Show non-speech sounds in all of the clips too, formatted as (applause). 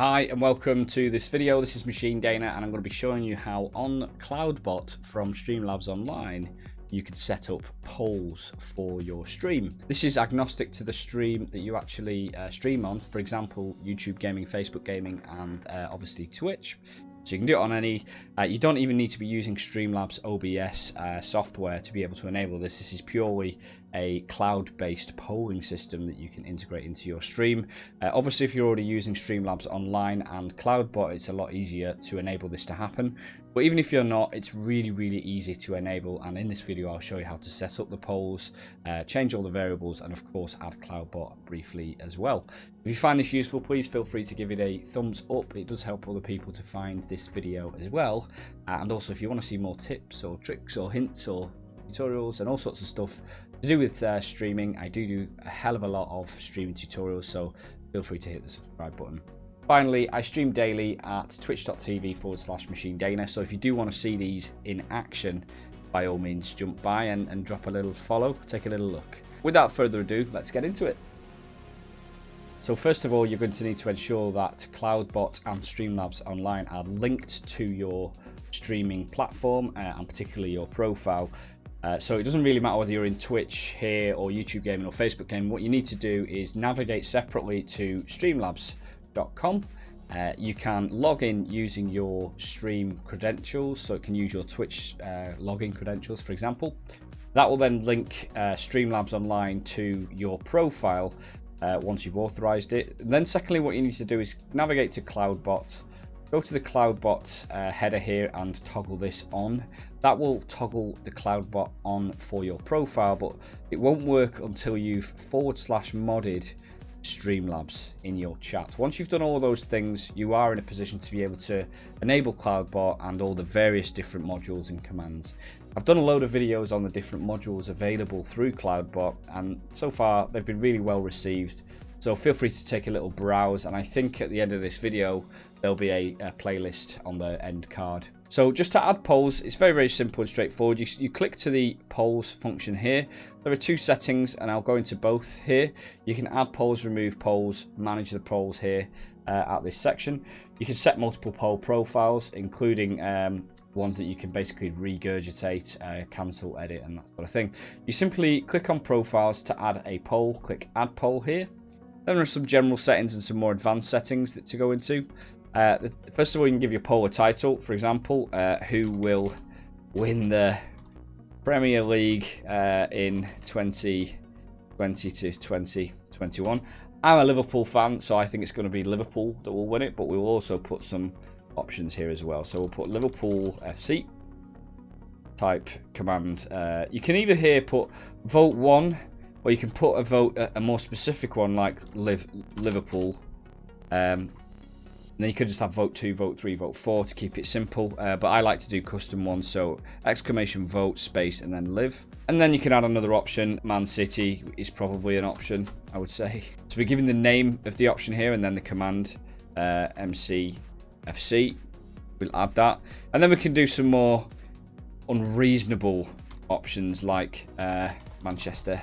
Hi and welcome to this video. This is Machine Dana and I'm going to be showing you how on Cloudbot from Streamlabs Online you can set up polls for your stream. This is agnostic to the stream that you actually uh, stream on, for example, YouTube gaming, Facebook gaming, and uh, obviously Twitch. So you can do it on any, uh, you don't even need to be using Streamlabs OBS uh, software to be able to enable this. This is purely a cloud-based polling system that you can integrate into your stream. Uh, obviously, if you're already using Streamlabs Online and CloudBot, it's a lot easier to enable this to happen. But even if you're not, it's really, really easy to enable. And in this video, I'll show you how to set up the polls, uh, change all the variables, and of course, add CloudBot briefly as well. If you find this useful, please feel free to give it a thumbs up. It does help other people to find this video as well. Uh, and also, if you want to see more tips or tricks or hints or tutorials and all sorts of stuff to do with uh, streaming, I do do a hell of a lot of streaming tutorials, so feel free to hit the subscribe button. Finally, I stream daily at twitch.tv forward slash machine dana. So if you do want to see these in action, by all means jump by and, and drop a little follow, take a little look. Without further ado, let's get into it. So first of all, you're going to need to ensure that CloudBot and Streamlabs Online are linked to your streaming platform uh, and particularly your profile. Uh, so it doesn't really matter whether you're in Twitch here or YouTube gaming or Facebook gaming. What you need to do is navigate separately to Streamlabs uh, you can log in using your stream credentials, so it can use your Twitch uh, login credentials, for example. That will then link uh, Streamlabs Online to your profile uh, once you've authorized it. And then secondly, what you need to do is navigate to CloudBot, go to the CloudBot uh, header here and toggle this on. That will toggle the CloudBot on for your profile, but it won't work until you've forward slash modded Streamlabs in your chat. Once you've done all those things, you are in a position to be able to enable CloudBot and all the various different modules and commands. I've done a load of videos on the different modules available through CloudBot, and so far they've been really well received. So feel free to take a little browse, and I think at the end of this video, there'll be a, a playlist on the end card so just to add polls, it's very, very simple and straightforward. You, you click to the polls function here. There are two settings and I'll go into both here. You can add polls, remove polls, manage the polls here uh, at this section. You can set multiple poll profiles, including um, ones that you can basically regurgitate, uh, cancel, edit, and that sort of thing. You simply click on profiles to add a poll, click add poll here. Then there are some general settings and some more advanced settings that to go into. Uh, first of all, you can give your poll a title. For example, uh, who will win the Premier League uh, in 2020 to 2021. I'm a Liverpool fan, so I think it's going to be Liverpool that will win it, but we will also put some options here as well. So we'll put Liverpool FC type command. Uh, you can either here put vote one, or you can put a vote, a, more specific one like Liv, Liverpool. Um, and then you could just have vote 2, vote 3, vote 4 to keep it simple. Uh, but I like to do custom ones, so exclamation vote, space, and then live. And then you can add another option. Man City is probably an option, I would say. (laughs) So we're giving the name of the option here and then the command uh, MCFC. We'll add that. And then we can do some more unreasonable options like uh, Manchester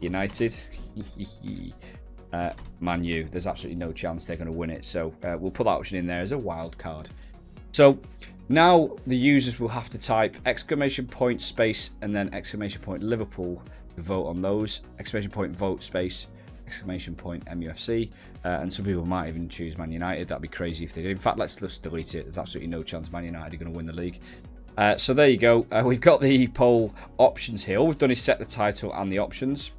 United. (laughs) uh, Man U. There's absolutely no chance they're going to win it. So uh, we'll put that option in there as a wild card. So now the users will have to type exclamation point space and then exclamation point Liverpool to vote on those. Exclamation point vote space exclamation point MUFC. Uh, and some people might even choose Man United. That'd be crazy if they did. In fact, let's just delete it. There's absolutely no chance Man United are going to win the league. Uh, so there you go. Uh, we've got the poll options here. All we've done is set the title and the options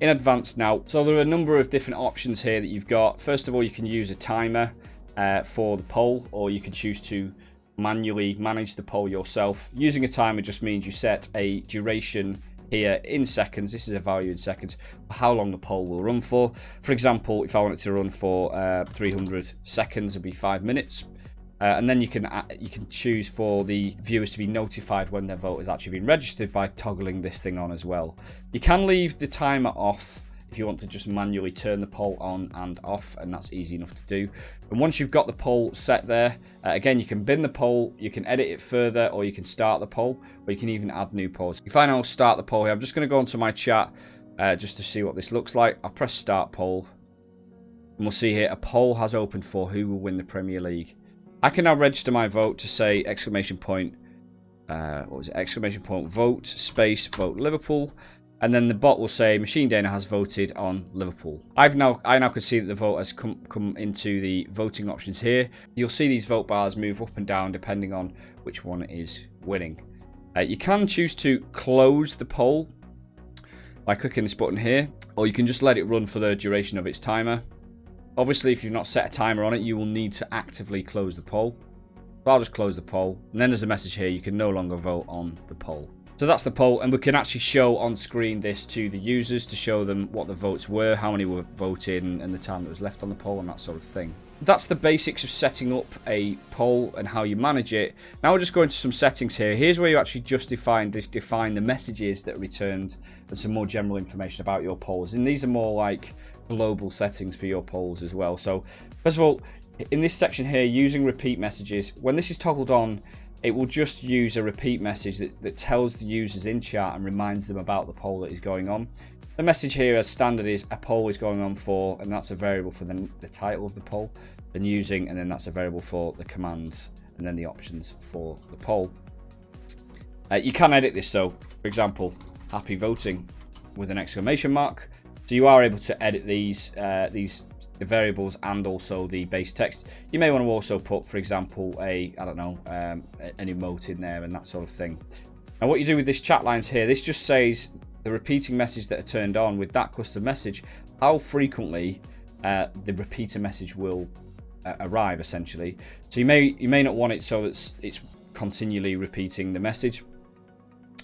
in advance now. So there are a number of different options here that you've got. First of all, you can use a timer uh, for the poll, or you can choose to manually manage the poll yourself. Using a timer just means you set a duration here in seconds. This is a value in seconds how long the poll will run for. For example, if I want it to run for uh, 300 seconds, it'd be five minutes. Uh, and then you can uh, you can choose for the viewers to be notified when their vote has actually been registered by toggling this thing on as well. You can leave the timer off if you want to just manually turn the poll on and off and that's easy enough to do and once you've got the poll set there uh, again you can bin the poll you can edit it further or you can start the poll or you can even add new polls if i now start the poll here i'm just going to go into my chat uh, just to see what this looks like i'll press start poll And we'll see here, a poll has opened for who will win the Premier League. I can now register my vote to say exclamation point, uh, what was it, exclamation point, vote, space, vote Liverpool. And then the bot will say Machine Dana has voted on Liverpool. I've now I now can see that the vote has come come into the voting options here. You'll see these vote bars move up and down depending on which one is winning. Uh, you can choose to close the poll by clicking this button here, or you can just let it run for the duration of its timer. Obviously, if you've not set a timer on it, you will need to actively close the poll. So I'll just close the poll, and then there's a message here, you can no longer vote on the poll. So that's the poll, and we can actually show on screen this to the users to show them what the votes were, how many were voted, and the time that was left on the poll, and that sort of thing. That's the basics of setting up a poll and how you manage it. Now we'll just go into some settings here. Here's where you actually just define, define the messages that are returned and some more general information about your polls. And these are more like global settings for your polls as well. So first of all, in this section here, using repeat messages, when this is toggled on, it will just use a repeat message that, that tells the users in chat and reminds them about the poll that is going on. The message here as standard is a poll is going on for, and that's a variable for the, the title of the poll, and using, and then that's a variable for the commands, and then the options for the poll. Uh, you can edit this though. For example, happy voting with an exclamation mark. So you are able to edit these uh, these the variables and also the base text. You may want to also put, for example, a I don't know um, an emote in there and that sort of thing. And what you do with this chat lines here, this just says the repeating message that are turned on with that custom message, how frequently uh, the repeater message will uh, arrive, essentially. So you may you may not want it so that it's continually repeating the message.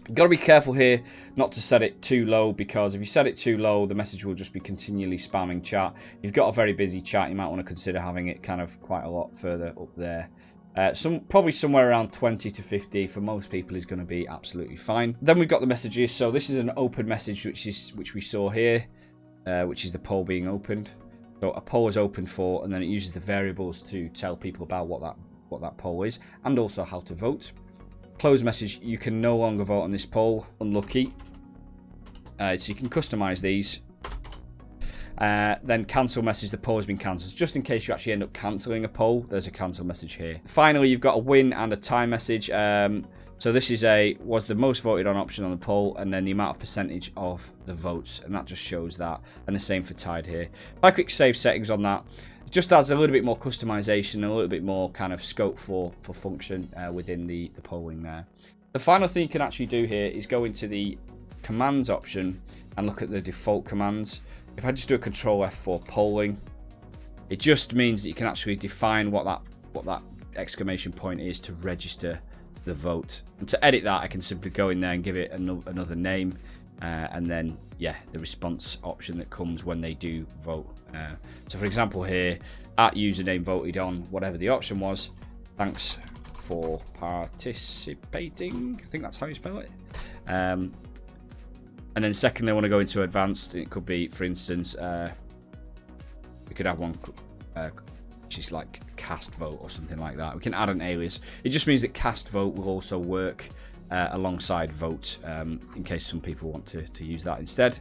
You've got to be careful here not to set it too low because if you set it too low, the message will just be continually spamming chat. If you've got a very busy chat, you might want to consider having it kind of quite a lot further up there. Uh, some Probably somewhere around 20 to 50 for most people is going to be absolutely fine. Then we've got the messages. So this is an open message, which is which we saw here, uh, which is the poll being opened. So a poll is open for, and then it uses the variables to tell people about what that what that poll is, and also how to vote. Close message, you can no longer vote on this poll. Unlucky. Uh, so you can customize these. Uh, then cancel message, the poll has been cancelled. Just in case you actually end up cancelling a poll, there's a cancel message here. Finally, you've got a win and a time message. Um, so this is a was the most voted on option on the poll, and then the amount of percentage of the votes, and that just shows that. And the same for tied here. If I click save settings on that, it just adds a little bit more customization, a little bit more kind of scope for, for function uh, within the, the polling there. The final thing you can actually do here is go into the commands option and look at the default commands. If I just do a control F4 polling, it just means that you can actually define what that what that exclamation point is to register the vote. And to edit that, I can simply go in there and give it another name. Uh, and then, yeah, the response option that comes when they do vote. Uh, so, for example, here, at username voted on whatever the option was. Thanks for participating. I think that's how you spell it. Um, and then second, they want to go into advanced. It could be, for instance, uh, we could have one uh, which is like cast vote or something like that. We can add an alias. It just means that cast vote will also work uh, alongside vote um, in case some people want to, to use that instead.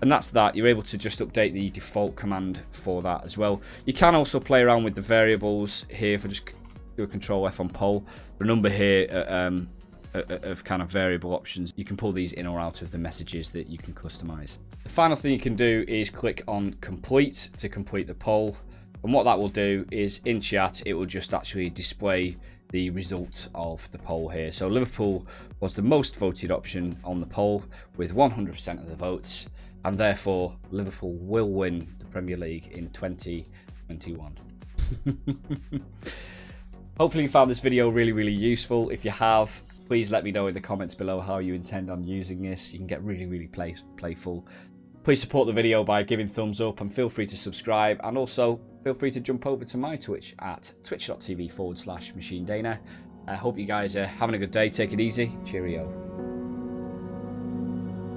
And that's that. You're able to just update the default command for that as well. You can also play around with the variables here. I just do a control F on poll, the number here uh, um, of kind of variable options. You can pull these in or out of the messages that you can customize. The final thing you can do is click on complete to complete the poll. And what that will do is in chat, it will just actually display the results of the poll here. So Liverpool was the most voted option on the poll with 100% of the votes, and therefore Liverpool will win the Premier League in 2021. (laughs) Hopefully you found this video really, really useful. If you have, please let me know in the comments below how you intend on using this. You can get really, really play playful. Please support the video by giving thumbs up and feel free to subscribe and also feel free to jump over to my Twitch at twitch.tv forward slash machine dana. I hope you guys are having a good day. Take it easy. Cheerio.